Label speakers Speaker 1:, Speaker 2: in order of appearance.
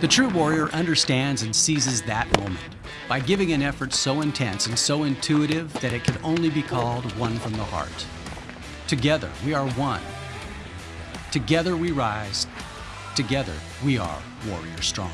Speaker 1: The true warrior understands and seizes that moment by giving an effort so intense and so intuitive that it can only be called one from the heart. Together, we are one. Together we rise. Together, we are Warrior Strong.